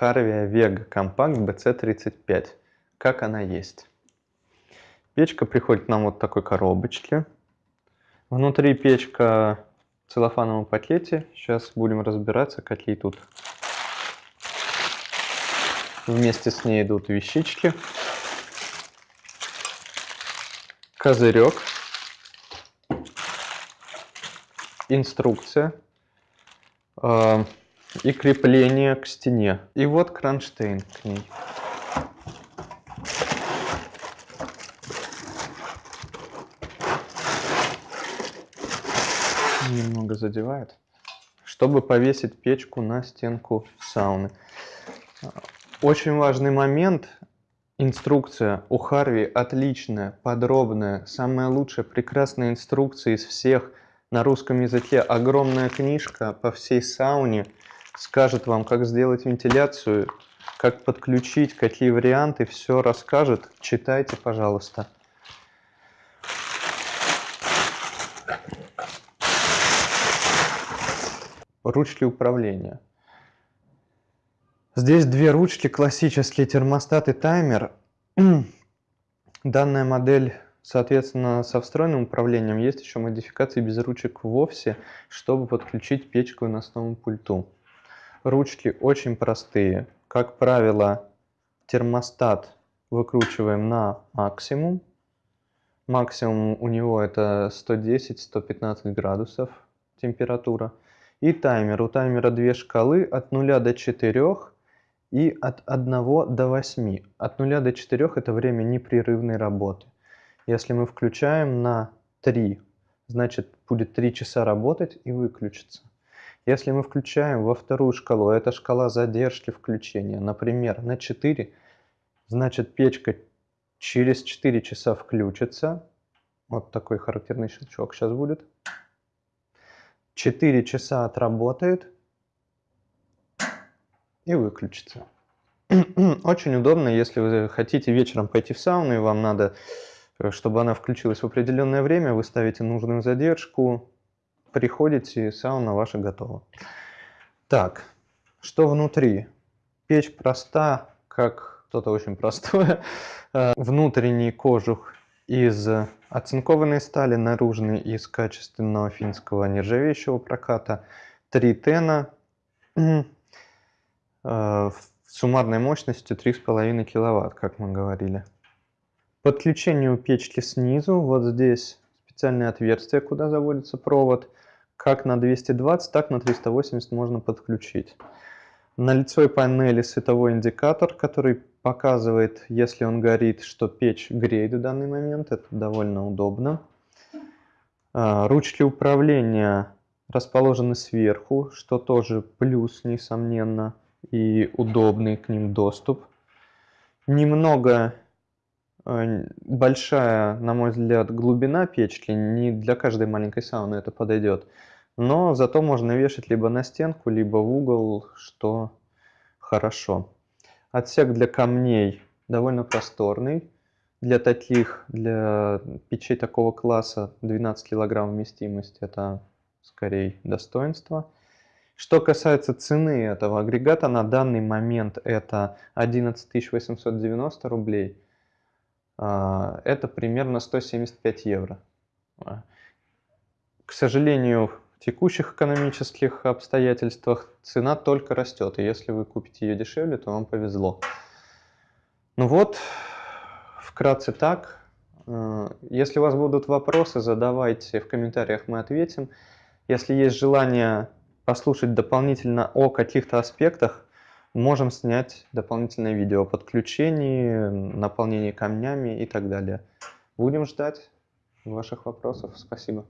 Harvia Vega Compact BC35, как она есть. Печка приходит нам вот такой коробочке. Внутри печка в целлофановом пакете. Сейчас будем разбираться, какие тут вместе с ней идут вещички. Козырек. Инструкция. И крепление к стене. И вот кронштейн к ней. Немного задевает. Чтобы повесить печку на стенку сауны. Очень важный момент. Инструкция у Харви отличная, подробная, самая лучшая, прекрасная инструкция из всех на русском языке. Огромная книжка по всей сауне скажет вам, как сделать вентиляцию, как подключить, какие варианты, все расскажет. Читайте, пожалуйста. Ручки управления. Здесь две ручки, классические термостат и таймер. Данная модель, соответственно, со встроенным управлением. Есть еще модификации без ручек вовсе, чтобы подключить печку к выносному пульту. Ручки очень простые. Как правило, термостат выкручиваем на максимум. Максимум у него это 110-115 градусов температура. И таймер. У таймера две шкалы от 0 до 4 и от 1 до 8. От 0 до 4 это время непрерывной работы. Если мы включаем на 3, значит будет 3 часа работать и выключится. Если мы включаем во вторую шкалу, это шкала задержки включения, например, на 4, значит печка через 4 часа включится. Вот такой характерный щелчок сейчас будет. 4 часа отработает и выключится. Очень удобно, если вы хотите вечером пойти в сауну и вам надо, э, чтобы она включилась в определенное время, вы ставите нужную задержку, приходите, сауна ваша готова. Так, что внутри? Печь проста, как что-то очень простое. Э, внутренний кожух из оцинкованной стали, наружный из качественного финского нержавеющего проката. Три тена э, суммарной мощностью 3,5 киловатт, как мы говорили. Подключение у печки снизу, вот здесь специальное отверстие, куда заводится провод как на 220, так на 380 можно подключить. На лицевой панели световой индикатор, который показывает, если он горит, что печь греет в данный момент. Это довольно удобно. А, ручки управления расположены сверху, что тоже плюс, несомненно, и удобный к ним доступ. Немного большая, на мой взгляд, глубина печки. Не для каждой маленькой сауны это подойдет. Но зато можно вешать либо на стенку, либо в угол, что хорошо. Отсек для камней довольно просторный. Для таких, для печей такого класса 12 килограмм вместимость это скорее достоинство. Что касается цены этого агрегата, на данный момент это 11 890 рублей. А, это примерно 175 евро. К сожалению, текущих экономических обстоятельствах цена только растет, и если вы купите ее дешевле, то вам повезло. Ну вот, вкратце так. Э, если у вас будут вопросы, задавайте в комментариях, мы ответим. Если есть желание послушать дополнительно о каких-то аспектах, можем снять дополнительное видео о подключении, наполнении камнями и так далее. Будем ждать ваших вопросов. Спасибо.